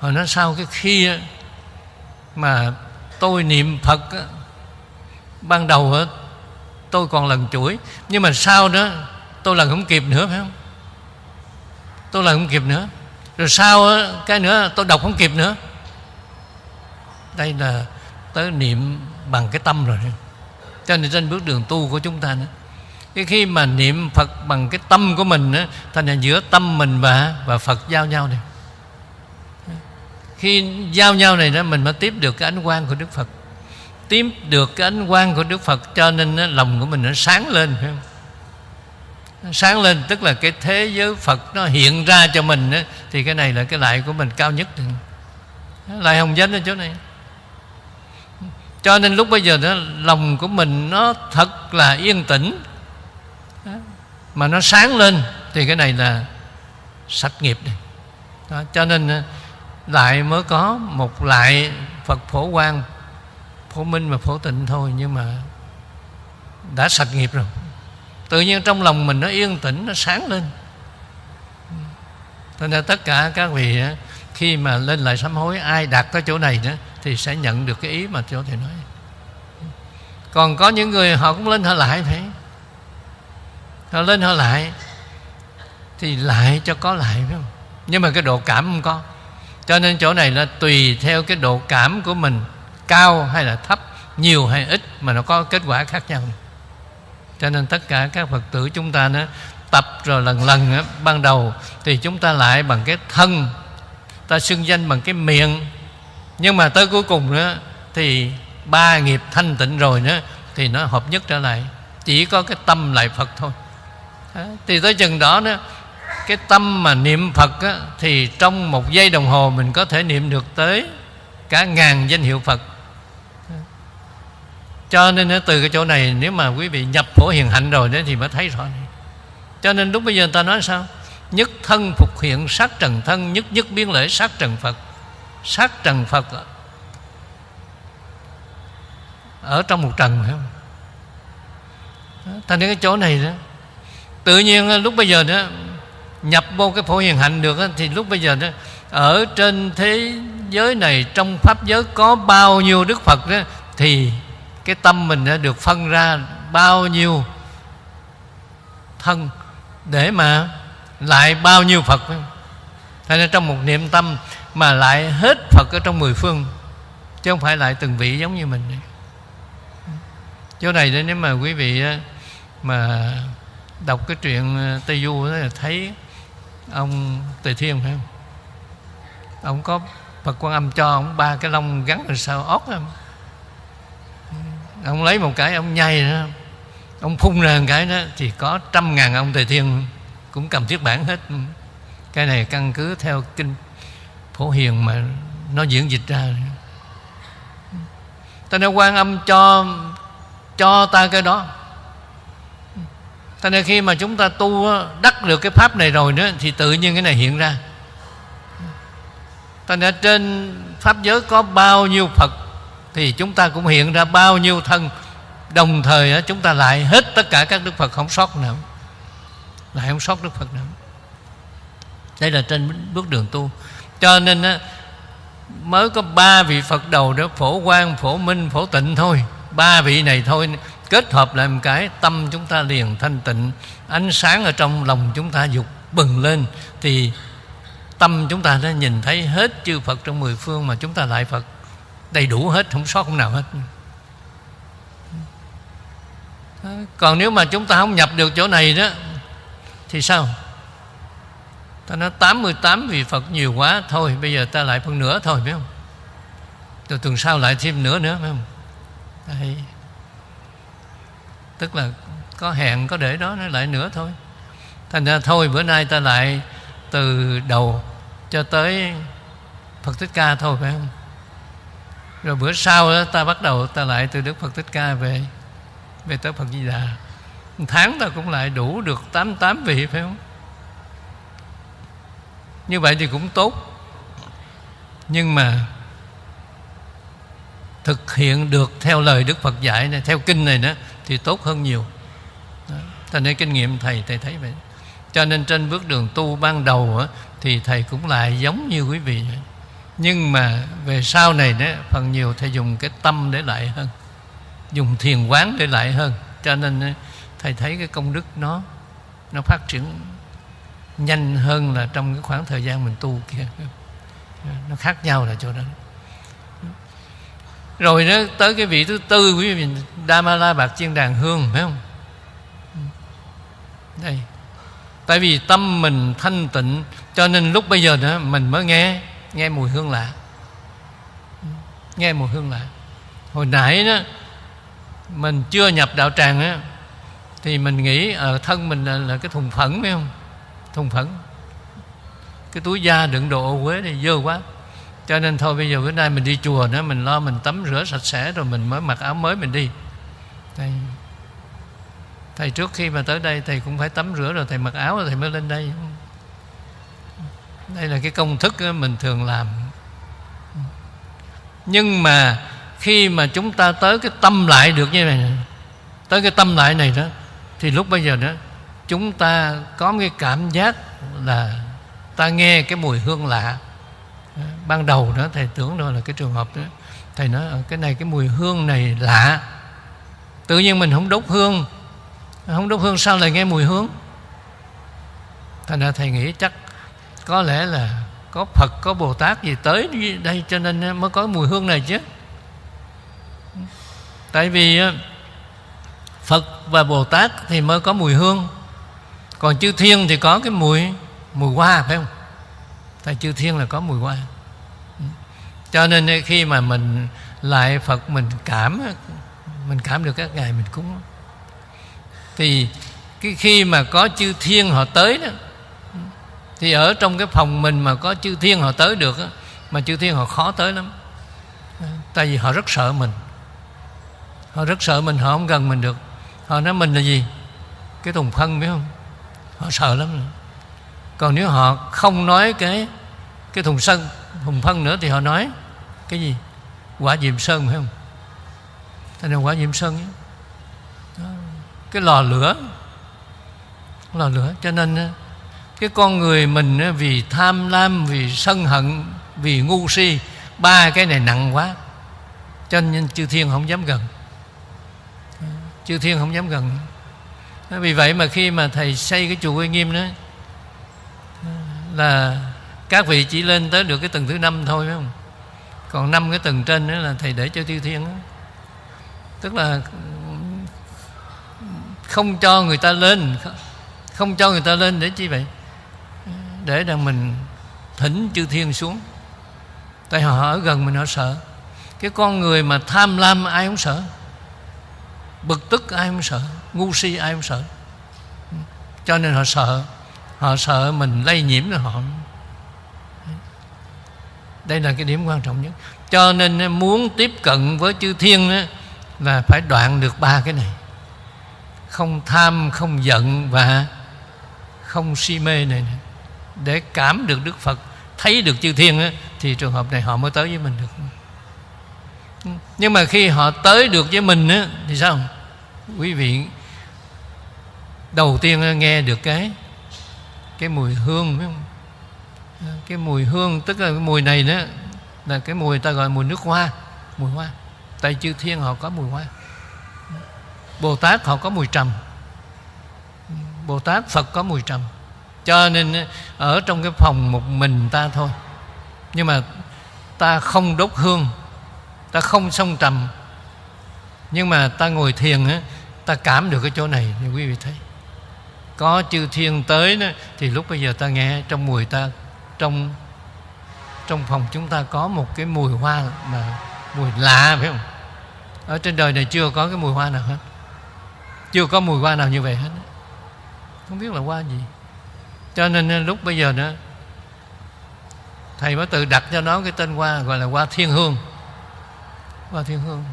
họ nói sao cái khi mà tôi niệm phật ban đầu tôi còn lần chuỗi, nhưng mà sau đó tôi lần không kịp nữa, phải không? Tôi lần không kịp nữa. Rồi sau cái nữa, tôi đọc không kịp nữa. Đây là tới niệm bằng cái tâm rồi. Cho nên trên bước đường tu của chúng ta nữa. Cái khi mà niệm Phật bằng cái tâm của mình á, thành ra giữa tâm mình và và Phật giao nhau này khi giao nhau này đó mình mới tiếp được cái ánh quang của Đức Phật. Tiếp được cái ánh quang của Đức Phật cho nên á, lòng của mình nó sáng lên phải không? Nó sáng lên tức là cái thế giới Phật nó hiện ra cho mình á, thì cái này là cái lại của mình cao nhất. Lại hồng danh ở chỗ này cho nên lúc bây giờ đó lòng của mình nó thật là yên tĩnh. Mà nó sáng lên thì cái này là sạch nghiệp này. Đó, cho nên ờ, lại mới có một lại Phật phổ quang phổ minh và phổ tịnh thôi nhưng mà đã sạch nghiệp rồi. Tự nhiên trong lòng mình nó yên tĩnh nó sáng lên. Cho nên tất cả các vị ờ, khi mà lên lại sám hối ai đạt tới chỗ này nữa thì sẽ nhận được cái ý mà chỗ thầy nói. Còn có những người họ cũng lên họ lại phải họ lên họ lại thì lại cho có lại phải không? Nhưng mà cái độ cảm không có. Cho nên chỗ này là tùy theo cái độ cảm của mình cao hay là thấp nhiều hay ít mà nó có kết quả khác nhau. Cho nên tất cả các phật tử chúng ta nó tập rồi lần lần á, ban đầu thì chúng ta lại bằng cái thân ta xưng danh bằng cái miệng nhưng mà tới cuối cùng nữa thì ba nghiệp thanh tịnh rồi nữa thì nó hợp nhất trở lại. Chỉ có cái tâm lại phật thôi. Thì tới chừng đó nữa cái tâm mà niệm phật á, thì trong một giây đồng hồ mình có thể niệm được tới cả ngàn danh hiệu phật. Cho nên từ cái chỗ này nếu mà quý vị nhập phổ hiền hạnh rồi đó thì mới thấy rõ. Này. cho nên lúc bây giờ người ta nói sao? Nhất thân phục hiện sát trần thân nhất nhất biến lễ sát trần phật sát trần phật. Ở trong một trần phải không? Thành ra cái chỗ này đó. Tự nhiên à, lúc bây giờ đó nhập vô cái phổ hiền hạnh được đó, thì lúc bây giờ đó ở trên thế giới này trong pháp giới có bao nhiêu đức phật đó thì cái tâm mình đã được phân ra bao nhiêu thân để mà lại bao nhiêu phật. phải không? Hay là trong một niệm tâm mà lại hết phật ở trong mười phương, chứ không phải lại từng vị giống như mình. Chỗ này nếu mà quý vị mà đọc cái chuyện ờ, tây du đó là thấy ông tề thiên phải không? Ông có phật quan âm cho ông ba cái lông gắn ở sau óc không ông lấy một cái, ông nhai nữa ông phun ra một cái đó, thì có trăm ngàn ông tề thiên cũng cầm thiết bản hết cái này căn cứ theo kinh phổ hiền mà nó diễn dịch ra. Ta nên quan âm cho cho ta cái đó. Thế nên khi mà chúng ta tu đắc được cái pháp này rồi nữa Thì tự nhiên cái này hiện ra. Thế nên trên Pháp giới có bao nhiêu Phật Thì chúng ta cũng hiện ra bao nhiêu thân. Đồng thời chúng ta lại hết tất cả các Đức Phật không sót nữa. Lại không sót Đức Phật nữa. Đây là trên bước đường tu. Cho nên mới có ba vị Phật đầu đó Phổ quang, phổ minh, phổ tịnh thôi. Ba vị này thôi kết hợp lại một cái tâm chúng ta liền thanh tịnh ánh sáng ở trong lòng chúng ta dục bừng lên thì tâm chúng ta đã nhìn thấy hết chư Phật trong mười phương mà chúng ta lại Phật. Đầy đủ hết không sót không nào hết. Còn nếu mà chúng ta không nhập được chỗ này đó thì sao? Ta nói 88 vị Phật nhiều quá, thôi, bây giờ ta lại phân nửa thôi phải không? Rồi tuần sau lại thêm nửa nữa phải không? Đây. Tức là có hẹn, có để đó, nó lại nữa thôi. Thành ra thôi, bữa nay ta lại từ đầu cho tới Phật Thích Ca thôi, phải không? Rồi bữa sau đó ta bắt đầu ta lại từ Đức Phật Thích Ca về về tới Phật Di Đà. Một tháng ta cũng lại đủ được tám tám vị, phải không? Như vậy thì cũng tốt nhưng mà thực hiện được theo lời Đức Phật dạy này theo kinh này đó thì tốt hơn nhiều đó. thành nên kinh nghiệm thầy thầy thấy vậy cho nên trên bước đường tu ban đầu đó, thì thầy cũng lại giống như quý vị vậy. nhưng mà về sau này đó phần nhiều thầy dùng cái tâm để lại hơn dùng thiền quán để lại hơn cho nên thầy thấy cái công đức nó nó phát triển nhanh hơn là trong cái khoảng thời gian mình tu kia. Nó khác nhau là chỗ đó. Rồi nó tới cái vị thứ tư quý vị Damala bạc chiên đàn hương phải không? Đây. Tại vì tâm mình thanh tịnh cho nên lúc bây giờ nữa mình mới nghe nghe mùi hương lạ. Nghe mùi hương lạ. Hồi nãy đó mình chưa nhập đạo tràng á thì mình nghĩ ở thân mình là, là cái thùng phẫn phải không? Thùng phẫn cái túi da đựng đồ ô quế này dơ quá. Cho nên thôi bây giờ bữa nay mình đi chùa nữa, mình lo mình tắm rửa sạch sẽ rồi mình mới mặc áo mới mình đi. Thầy thầy trước khi mà tới đây thầy cũng phải tắm rửa rồi thầy mặc áo rồi thầy mới lên đây. Đây là cái công thức mình thường làm. Nhưng mà khi mà chúng ta tới cái tâm lại được như này tới cái tâm lại này đó, thì lúc bây giờ đó chúng ta có cái cảm giác là ta nghe cái mùi hương lạ. Ban đầu đó, thầy tưởng đó là cái trường hợp đó. Thầy nói ờ, cái này cái mùi hương này lạ. Tự nhiên mình không đốt hương. Không đốt hương sao lại nghe mùi hương? Thành ra thầy nghĩ chắc có lẽ là có phật, có bồ tát gì tới đây cho nên ờ, mới có mùi hương này chứ. Tại vì ờ, phật và bồ tát thì mới có mùi hương còn chư thiên thì có cái mùi mùi hoa, phải không? Tại chư thiên là có mùi hoa. Ừ. Cho nên khi mà mình lại phật, mình cảm mình cảm được các ngài, mình cúng. Thì cái khi mà có chư thiên họ tới đó, thì ở trong cái phòng mình mà có chư thiên họ tới được mà chư thiên họ khó tới lắm. Ừ, tại vì họ rất sợ mình. Họ rất sợ mình, họ không gần mình được. Họ nói mình là gì? Cái thùng phân biết không? Họ sợ lắm. Rồi còn nếu họ không nói cái cái thùng sân thùng phân nữa thì họ nói, cái gì? Quả diệm sơn phải không? Thế nên quả diệm sơn đó. cái lò lửa. Lò lửa. Cho nên ờ, cái con người mình ờ, vì tham lam, vì sân hận, vì ngu si, ba cái này nặng quá. Cho nên chư thiên không dám gần. Chư thiên không dám gần vì vậy mà khi mà thầy xây cái chùa Uy Nghiêm đó, là các vị chỉ lên tới được cái tầng thứ năm thôi, phải không? Còn năm cái tầng trên đó là thầy để cho tiêu thiên đó. tức là không cho người ta lên, không cho người ta lên để chi vậy? Để rằng mình thỉnh chư thiên xuống. Tại họ ở gần mình, họ sợ. Cái con người mà tham lam ai không sợ. Bực tức ai không sợ ngu si ai cũng sợ. Cho nên họ sợ. Họ sợ mình lây nhiễm cho họ. Đây là cái điểm quan trọng nhất. Cho nên à, muốn tiếp cận với chư thiên là phải đoạn được ba cái này. Không tham, không giận và không si mê này để cảm được đức phật, thấy được chư thiên thì trường hợp này họ mới tới với mình được. Nhưng mà khi họ tới được với mình thì sao? Quý vị đầu tiên nghe được cái cái mùi hương, phải không? Cái mùi hương, tức là cái mùi này đó, là cái mùi ta gọi mùi nước hoa, mùi hoa. Tại chư thiên họ có mùi hoa. Bồ tát họ có mùi trầm. Bồ tát phật có mùi trầm. Cho nên ở trong cái phòng một mình ta thôi. Nhưng mà ta không đốt hương, ta không xông trầm. Nhưng mà ta ngồi thiền á, ta cảm được cái chỗ này thì quý vị thấy có chư thiên tới đó, thì lúc bây giờ ta nghe, trong mùi ta, trong trong phòng chúng ta có một cái mùi hoa mà mùi lạ, phải không? Ở trên đời này chưa có cái mùi hoa nào hết. Chưa có mùi hoa nào như vậy hết. Không biết là hoa gì. Cho nên à, lúc bây giờ nữa thầy mới tự đặt cho nó cái tên hoa gọi là hoa thiên hương. Hoa thiên hương.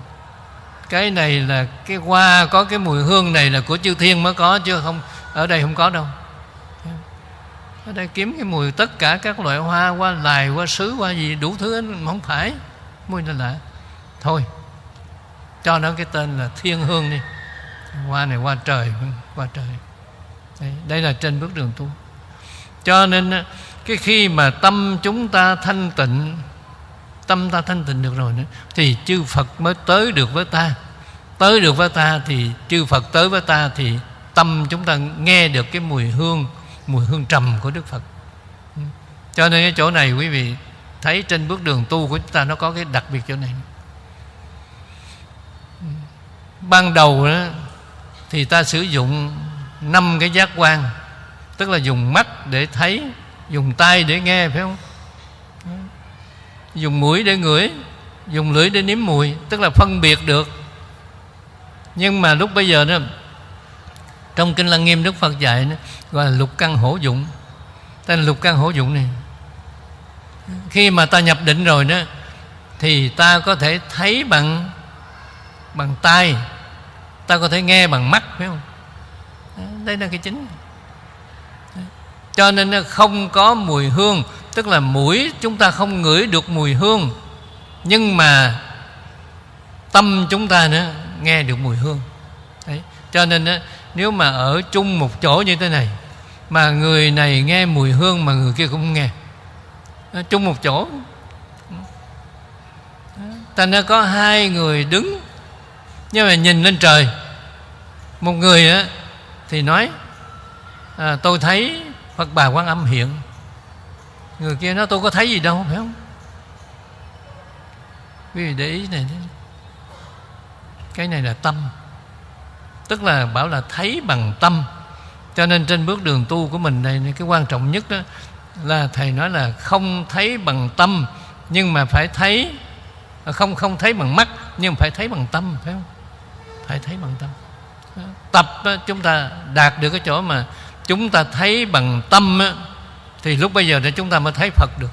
Cái này là, cái hoa có cái mùi hương này là của chư thiên mới có, chứ không ở đây không có đâu. Ở đây kiếm cái mùi tất cả các loại hoa qua lài qua sứ qua gì đủ thứ không phải. Mùi là lạ thôi cho nó cái tên là thiên hương đi. Hoa này hoa trời hoa trời. Đây, đây là trên bước đường tu. Cho nên cái khi mà tâm chúng ta thanh tịnh tâm ta thanh tịnh được rồi nữa thì chư Phật mới tới được với ta. Tới được với ta thì chư Phật tới với ta thì tâm chúng ta nghe được cái mùi hương mùi hương trầm của Đức Phật. Ừ. Cho nên cái chỗ này quý vị thấy trên bước đường tu của chúng ta nó có cái đặc biệt chỗ này. Ừ. Ban đầu đó thì ta sử dụng năm cái giác quan, tức là dùng mắt để thấy, dùng tay để nghe, phải không? Ừ. Dùng mũi để ngửi, dùng lưỡi để nếm mùi, tức là phân biệt được. Nhưng mà lúc bây giờ đó trong kinh lăng nghiêm đức phật dạy đó, gọi là lục căn hổ dụng. Tên lục căn hổ dụng này khi mà ta nhập định rồi đó thì ta có thể thấy bằng bằng tai ta có thể nghe bằng mắt phải không? Đây là cái chính. Cho nên không có mùi hương tức là mũi chúng ta không ngửi được mùi hương nhưng mà tâm chúng ta nữa nghe được mùi hương. Đấy. cho nên nếu mà ở chung một chỗ như thế này mà người này nghe mùi hương mà người kia cũng nghe. Ở chung một chỗ. Thành ra có hai người đứng nhưng mà nhìn lên trời. Một người á thì nói à, tôi thấy Phật bà Quan Âm hiện. Người kia nói tôi có thấy gì đâu phải không? Quý vị để ý này. Cái này là tâm. Tức là bảo là thấy bằng tâm. Cho nên trên bước đường tu của mình này, Cái quan trọng nhất đó Là Thầy nói là không thấy bằng tâm, Nhưng mà phải thấy, Không không thấy bằng mắt, Nhưng phải thấy bằng tâm, phải không? Phải thấy bằng tâm. Tập chúng ta đạt được cái chỗ mà Chúng ta thấy bằng tâm thì lúc bây giờ để chúng ta mới thấy Phật được.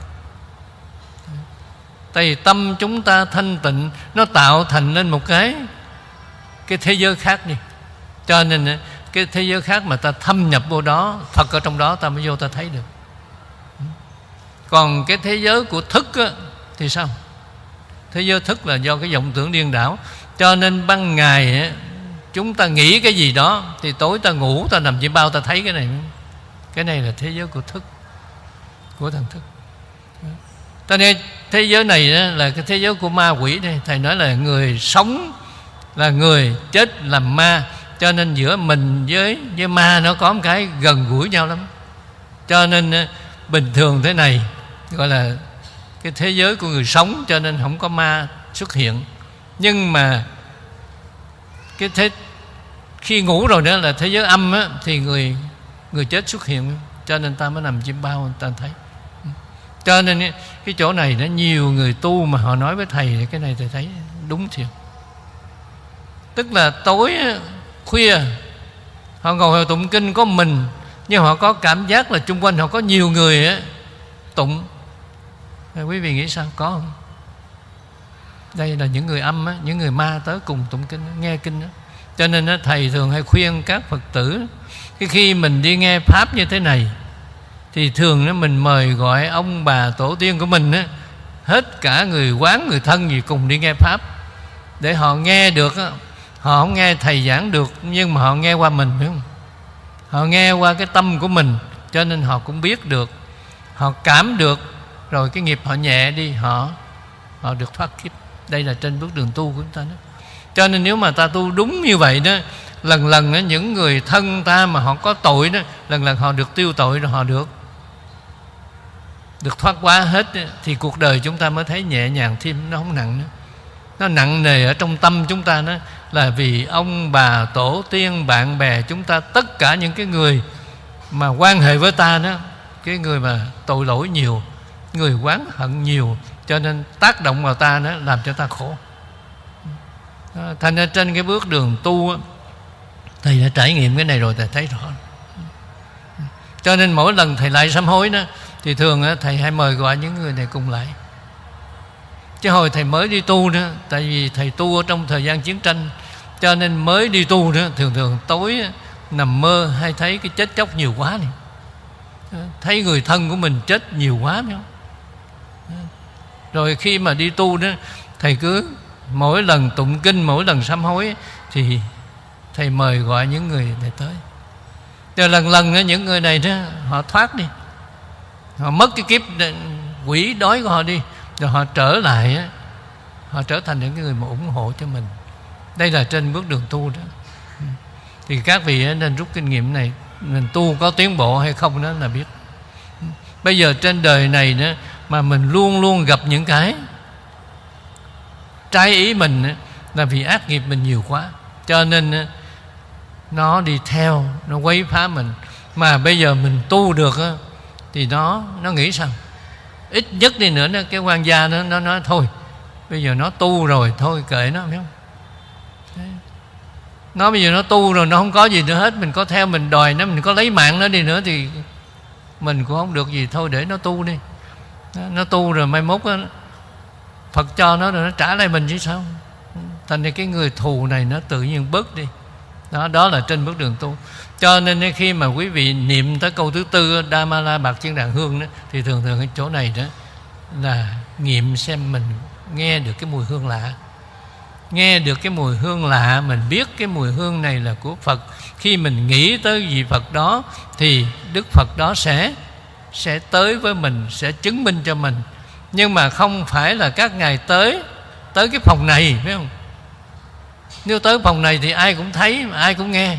Tại vì tâm chúng ta thanh tịnh, Nó tạo thành nên một cái Cái thế giới khác đi. Cho nên eh, cái thế giới khác mà ta thâm nhập vô đó Phật ở trong đó ta mới vô ta thấy được. Hmm. Còn cái thế giới của thức á, Thì sao? Thế giới thức là do cái vọng tưởng điên đảo. Cho nên ban ngày á, Chúng ta nghĩ cái gì đó Thì tối ta ngủ ta nằm trên bao ta thấy cái này. Cái này là thế giới của thức của thần thức. Cho nên thế giới này eh, là cái thế giới của ma quỷ đây. Thầy nói là người sống là người chết làm ma cho nên giữa mình với với ma nó có một cái gần gũi nhau lắm. Cho nên ờ, bình thường thế này gọi là cái thế giới của người sống cho nên không có ma xuất hiện. Nhưng mà cái thế khi ngủ rồi đó là thế giới âm á, thì người người chết xuất hiện cho nên ta mới nằm chim bao ta thấy. Ừ. Cho nên cái chỗ này nó nhiều người tu mà họ nói với thầy thì cái này thầy thấy đúng thiệt. Tức là tối khuya. Họ ngồi họ tụng kinh có mình nhưng họ có cảm giác là chung quanh họ có nhiều người ấy, tụng. Quý vị nghĩ sao? Có không? Đây là những người âm á, những người ma tới cùng tụng kinh nghe kinh đó. cho nên á, thầy thường hay khuyên các phật tử cái khi mình đi nghe pháp như thế này thì thường á, mình mời gọi ông bà tổ tiên của mình á, hết cả người quán người thân gì cùng đi nghe pháp. Để họ nghe được họ không nghe thầy giảng được nhưng mà họ nghe qua mình phải không? Họ nghe qua cái tâm của mình cho nên họ cũng biết được. Họ cảm được rồi cái nghiệp họ nhẹ đi họ họ được thoát kiếp. Đây là trên bước đường tu của chúng ta đó. Cho nên nếu mà ta tu đúng như vậy đó lần lần đó, những người thân ta mà họ có tội đó lần lần họ được tiêu tội rồi họ được. Được thoát quá hết đó, thì cuộc đời chúng ta mới thấy nhẹ nhàng thêm nó không nặng nữa. Nó nặng nề ở trong tâm chúng ta nó là vì ông bà tổ tiên, bạn bè chúng ta, tất cả những cái người mà quan hệ với ta đó, cái người mà tội lỗi nhiều, người quán hận nhiều, cho nên tác động vào ta đó làm cho ta khổ. À, thành ra trên cái bước đường tu thầy đã trải nghiệm cái này rồi, thầy thấy rõ. Cho nên mỗi lần thầy lại sám hối đó, thì thường thầy hay mời gọi những người này cùng lại chứ hồi thầy mới đi tu đó tại vì thầy tu ở trong thời gian chiến tranh, cho nên mới đi tu đó thường thường tối nằm mơ hay thấy cái chết chóc nhiều quá này. Ờ, thấy người thân của mình chết nhiều quá nữa. Ờ, rồi khi mà đi tu đó, thầy cứ mỗi lần tụng kinh, mỗi lần sám hối thì thầy mời gọi những người này tới. Rồi lần lần những người này đó, họ thoát đi. Họ mất cái kiếp ờ, quỷ đói của họ đi rồi họ trở lại họ trở thành những người mà ủng hộ cho mình. Đây là trên bước đường tu đó. Ừ. Thì các vị nên rút kinh nghiệm này, mình tu có tiến bộ hay không đó là biết. Ừ. Bây giờ trên đời này nữa, mà mình luôn luôn gặp những cái trái ý mình là vì ác nghiệp mình nhiều quá. Cho nên nó đi theo, nó quấy phá mình. Mà bây giờ mình tu được thì nó nó nghĩ sao ít nhất đi nữa cái quan gia nó nó nói thôi bây giờ nó tu rồi thôi kệ nó phải không? Nó bây giờ nó tu rồi nó không có gì nữa hết mình có theo mình đòi nó mình có lấy mạng nó đi nữa thì mình cũng không được gì. Thôi để nó tu đi. Nó tu rồi mai mốt đó, Phật cho nó rồi nó trả lại mình chứ sao? Thành ra cái người thù này nó tự nhiên bớt đi. Đó đó là trên bước đường tu cho nên khi mà quý vị niệm tới câu thứ tư Dhamala bạc chiên đàn hương đó, thì thường thường cái chỗ này đó là nghiệm xem mình nghe được cái mùi hương lạ. Nghe được cái mùi hương lạ mình biết cái mùi hương này là của Phật. Khi mình nghĩ tới vị Phật đó thì Đức Phật đó sẽ sẽ tới với mình sẽ chứng minh cho mình. Nhưng mà không phải là các ngài tới tới cái phòng này phải không? Nếu tới phòng này thì ai cũng thấy ai cũng nghe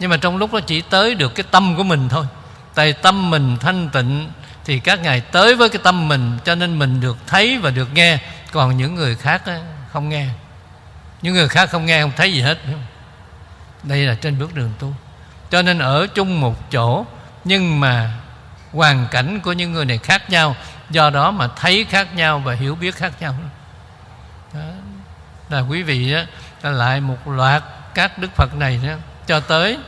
nhưng mà trong lúc đó chỉ tới được cái tâm của mình thôi. Tại tâm mình thanh tịnh thì các ngài tới với cái tâm mình, cho nên mình được thấy và được nghe. Còn những người khác không nghe. Những người khác không nghe, không thấy gì hết đây là trên bước đường tu. Cho nên ở chung một chỗ, nhưng mà hoàn cảnh của những người này khác nhau. Do đó mà thấy khác nhau và hiểu biết khác nhau. Đó. là quý vị đó lại một loạt các đức phật này đó cho tới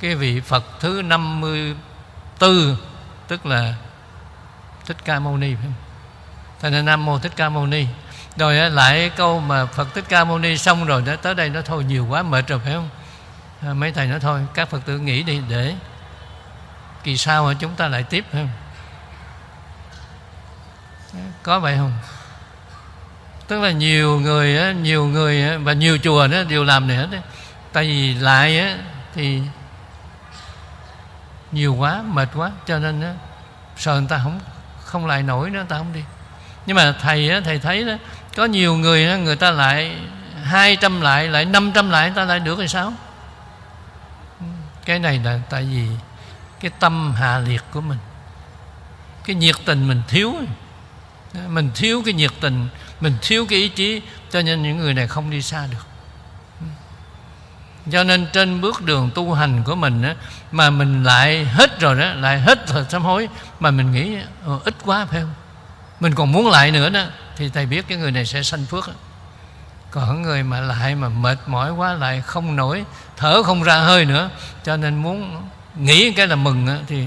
cái vị phật thứ 54 tức là thích ca mâu ni phải không? Thành ra nam mô thích ca mâu ni. Rồi lại câu mà phật thích ca mâu ni xong rồi đã tới đây nó thôi nhiều quá mệt rồi phải không? À, mấy thầy nói thôi các phật tử nghỉ đi để kỳ sau mà chúng ta lại tiếp phải không? Có vậy không? Tức là nhiều người nhiều người và nhiều chùa đó đều làm này hết đấy tại vì lại thì nhiều quá, mệt quá, cho nên sợ người ta không không lại nổi nữa, người ta không đi. Nhưng mà thầy thầy thấy đó, có nhiều người người ta lại hai trăm lại lại năm trăm lại, người ta lại được thì sao? Cái này là tại vì cái tâm hạ liệt của mình, cái nhiệt tình mình thiếu. Mình thiếu cái nhiệt tình, mình thiếu cái ý chí, cho nên những người này không đi xa được cho nên trên bước đường tu hành của mình á, mà mình lại hết rồi đó lại hết rồi sám hối mà mình nghĩ ờ, ít quá phải không? Mình còn muốn lại nữa đó thì thầy biết cái người này sẽ sanh phước đó. còn người mà lại mà mệt mỏi quá lại không nổi thở không ra hơi nữa cho nên muốn nghĩ cái là mừng đó, thì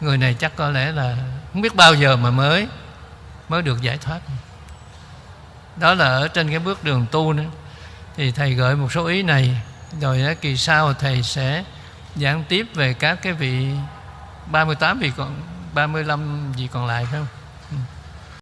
người này chắc có lẽ là không biết bao giờ mà mới mới được giải thoát. Đó là ở trên cái bước đường tu nữa. Thì thầy gợi một số ý này rồi kỳ sau thầy sẽ giảng tiếp về các cái vị 38 vị còn 35 vị còn lại phải không?